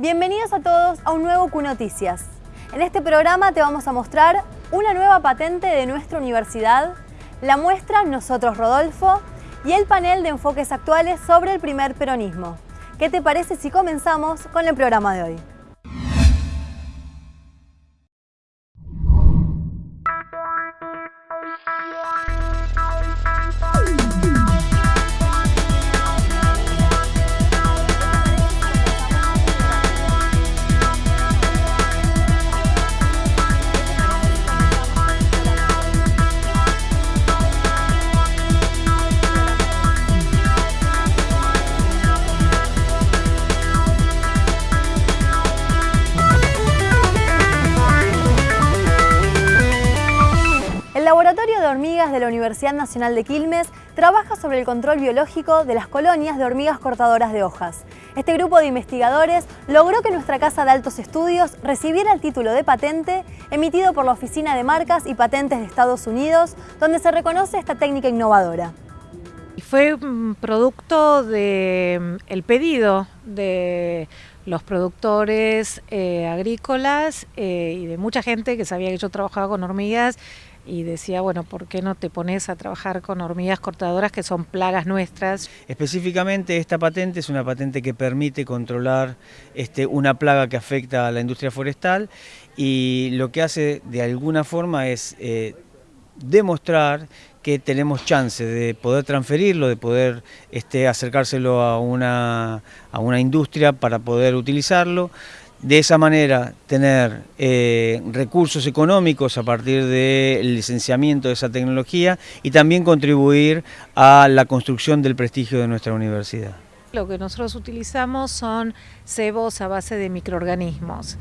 Bienvenidos a todos a un nuevo Q Noticias. En este programa te vamos a mostrar una nueva patente de nuestra universidad, la muestra Nosotros Rodolfo y el panel de enfoques actuales sobre el primer peronismo. ¿Qué te parece si comenzamos con el programa de hoy? Hormigas de la Universidad Nacional de Quilmes trabaja sobre el control biológico de las colonias de hormigas cortadoras de hojas. Este grupo de investigadores logró que nuestra Casa de Altos Estudios recibiera el título de patente emitido por la Oficina de Marcas y Patentes de Estados Unidos, donde se reconoce esta técnica innovadora. Fue un producto del el pedido de los productores eh, agrícolas eh, y de mucha gente que sabía que yo trabajaba con hormigas y decía, bueno, ¿por qué no te pones a trabajar con hormigas cortadoras que son plagas nuestras? Específicamente esta patente es una patente que permite controlar este, una plaga que afecta a la industria forestal y lo que hace de alguna forma es eh, demostrar que tenemos chance de poder transferirlo, de poder este, acercárselo a una, a una industria para poder utilizarlo, de esa manera tener eh, recursos económicos a partir del licenciamiento de esa tecnología y también contribuir a la construcción del prestigio de nuestra universidad. Lo que nosotros utilizamos son cebos a base de microorganismos.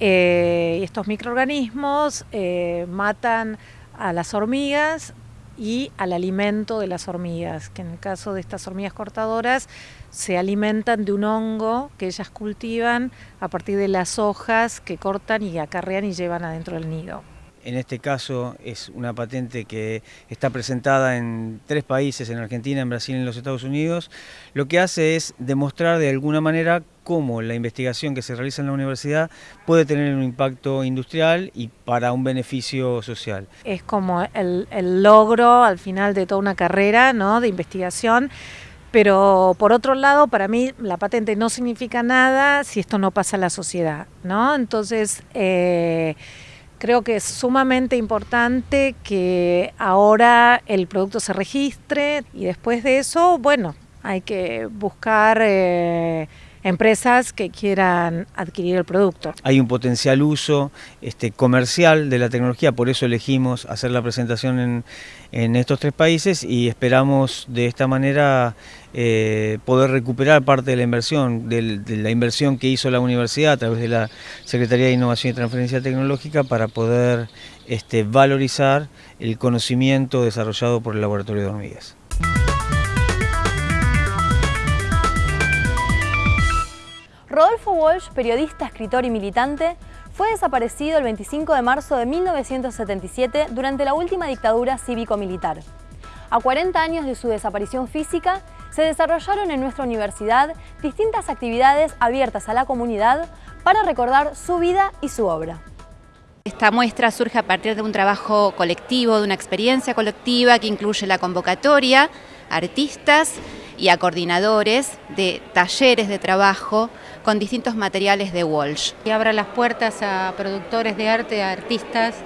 Eh, estos microorganismos eh, matan a las hormigas y al alimento de las hormigas, que en el caso de estas hormigas cortadoras se alimentan de un hongo que ellas cultivan a partir de las hojas que cortan y acarrean y llevan adentro del nido. En este caso es una patente que está presentada en tres países, en Argentina, en Brasil y en los Estados Unidos. Lo que hace es demostrar de alguna manera cómo la investigación que se realiza en la universidad puede tener un impacto industrial y para un beneficio social. Es como el, logro al final de toda una carrera ¿no? de investigación pero por otro lado, para mí la patente no significa nada si esto no pasa a la sociedad, ¿no? Entonces, eh, creo que es sumamente importante que ahora el producto se registre y después de eso, bueno, hay que buscar... Eh, empresas que quieran adquirir el producto. Hay un potencial uso este, comercial de la tecnología, por eso elegimos hacer la presentación en, estos tres países y esperamos de esta manera eh, poder recuperar parte de la inversión, de, de, la inversión que hizo la universidad a través de la Secretaría de Innovación y Transferencia Tecnológica para poder este, valorizar el conocimiento desarrollado por el Laboratorio de Hormigas. Rodolfo Walsh, periodista, escritor y militante, fue desaparecido el 25 de marzo de 1977 durante la última dictadura cívico-militar. A 40 años de su desaparición física, se desarrollaron en nuestra universidad distintas actividades abiertas a la comunidad para recordar su vida y su obra. Esta muestra surge a partir de un trabajo colectivo, de una experiencia colectiva que incluye la convocatoria, artistas y a coordinadores de talleres de trabajo con distintos materiales de Walsh. Y abra las puertas a productores de arte, a artistas,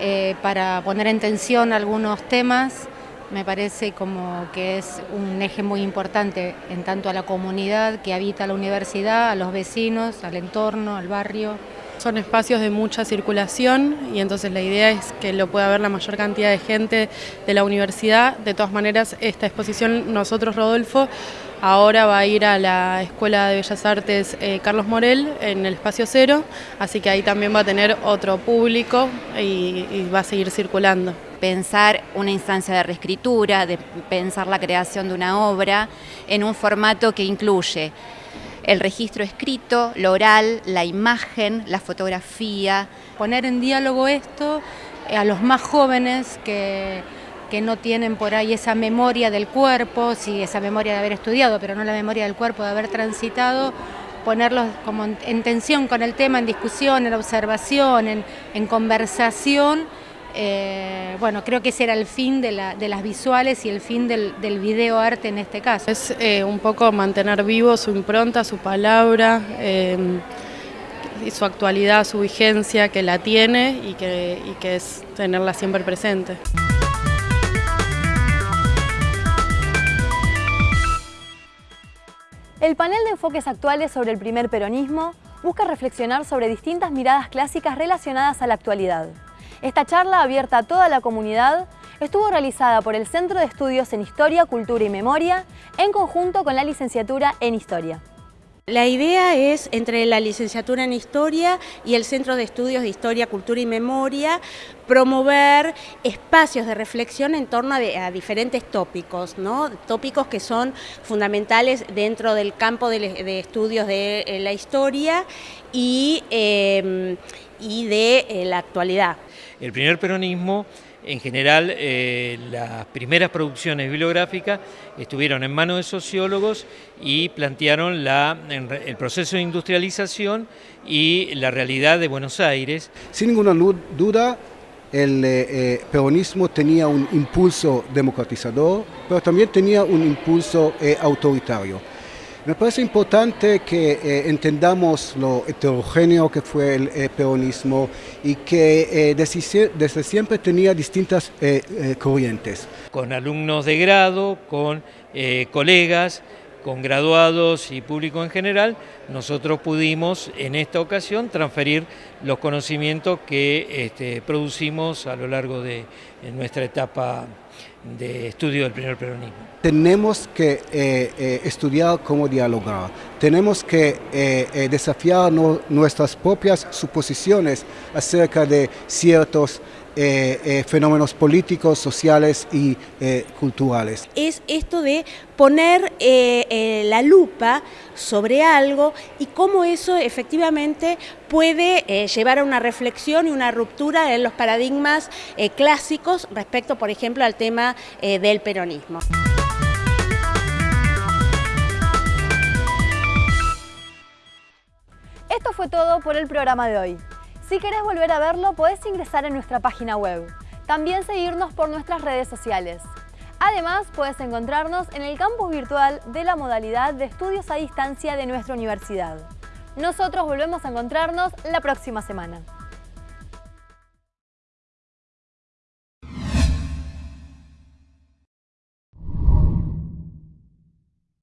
eh, para poner en tensión algunos temas, me parece como que es un eje muy importante en tanto a la comunidad que habita la universidad, a los vecinos, al entorno, al barrio. Son espacios de mucha circulación y entonces la idea es que lo pueda ver la mayor cantidad de gente de la universidad. De todas maneras, esta exposición, nosotros, Rodolfo, ahora va a ir a la Escuela de Bellas Artes eh, Carlos Morel en el Espacio Cero, así que ahí también va a tener otro público y, y va a seguir circulando pensar una instancia de reescritura, de pensar la creación de una obra en un formato que incluye el registro escrito, lo oral, la imagen, la fotografía. Poner en diálogo esto a los más jóvenes que, que no tienen por ahí esa memoria del cuerpo, sí, esa memoria de haber estudiado, pero no la memoria del cuerpo, de haber transitado, ponerlos como en, tensión con el tema, en discusión, en observación, en, conversación. Eh, bueno, creo que ese era el fin de, las visuales y el fin del, del video arte en este caso. Es eh, un poco mantener vivo su impronta, su palabra, y su actualidad, su vigencia, que la tiene y que, y que es tenerla siempre presente. El panel de enfoques actuales sobre el primer peronismo busca reflexionar sobre distintas miradas clásicas relacionadas a la actualidad. Esta charla, abierta a toda la comunidad, estuvo realizada por el Centro de Estudios en Historia, Cultura y Memoria, en conjunto con la licenciatura en Historia. La idea es, entre la licenciatura en Historia y el Centro de Estudios de Historia, Cultura y Memoria, promover espacios de reflexión en torno a, diferentes tópicos, ¿no? tópicos que son fundamentales dentro del campo de, estudios de eh, la historia y, em, de eh, la actualidad. El primer peronismo en general, eh, las primeras producciones bibliográficas estuvieron en manos de sociólogos y plantearon el proceso de industrialización y la realidad de Buenos Aires. Sin ninguna duda, el eh, eh, peronismo tenía un impulso democratizador, pero también tenía un impulso autoritario. Me parece importante que eh, entendamos lo heterogéneo que fue el eh, peronismo y que eh, desde, siempre tenía distintas corrientes. Con alumnos de grado, con colegas, con graduados y público en general, nosotros pudimos en esta ocasión transferir los conocimientos que este, producimos a lo largo de nuestra etapa de estudio del primer peronismo. Tenemos que eh, eh, estudiar cómo dialogar, tenemos que eh, desafiar nuestras propias suposiciones acerca de ciertos fenómenos políticos, sociales y culturales. Es esto de poner la lupa sobre algo y cómo eso efectivamente puede llevar a una reflexión y una ruptura en los paradigmas clásicos respecto, por ejemplo, al tema eh, del peronismo. Esto fue todo por el programa de hoy. Si querés volver a verlo, podés ingresar en nuestra página web. También seguirnos por nuestras redes sociales. Además, puedes encontrarnos en el campus virtual de la modalidad de estudios a distancia de nuestra universidad. Nosotros volvemos a encontrarnos la próxima semana.